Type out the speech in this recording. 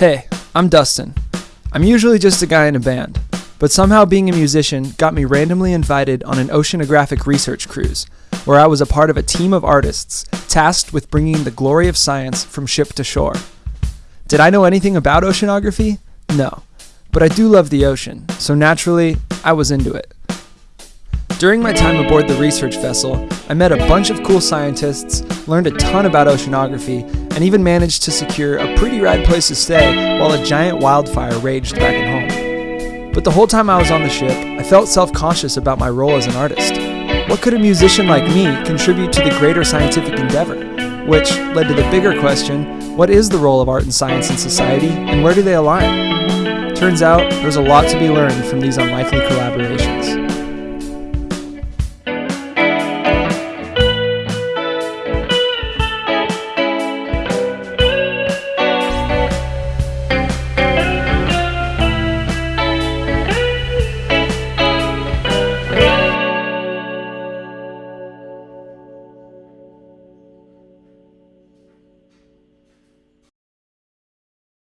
Hey, I'm Dustin. I'm usually just a guy in a band, but somehow being a musician got me randomly invited on an oceanographic research cruise, where I was a part of a team of artists tasked with bringing the glory of science from ship to shore. Did I know anything about oceanography? No. But I do love the ocean, so naturally, I was into it. During my time aboard the research vessel, I met a bunch of cool scientists, learned a ton about oceanography, and even managed to secure a pretty rad place to stay while a giant wildfire raged back at home. But the whole time I was on the ship, I felt self conscious about my role as an artist. What could a musician like me contribute to the greater scientific endeavor? Which led to the bigger question what is the role of art and science in society, and where do they align? Turns out there's a lot to be learned from these unlikely collaborations.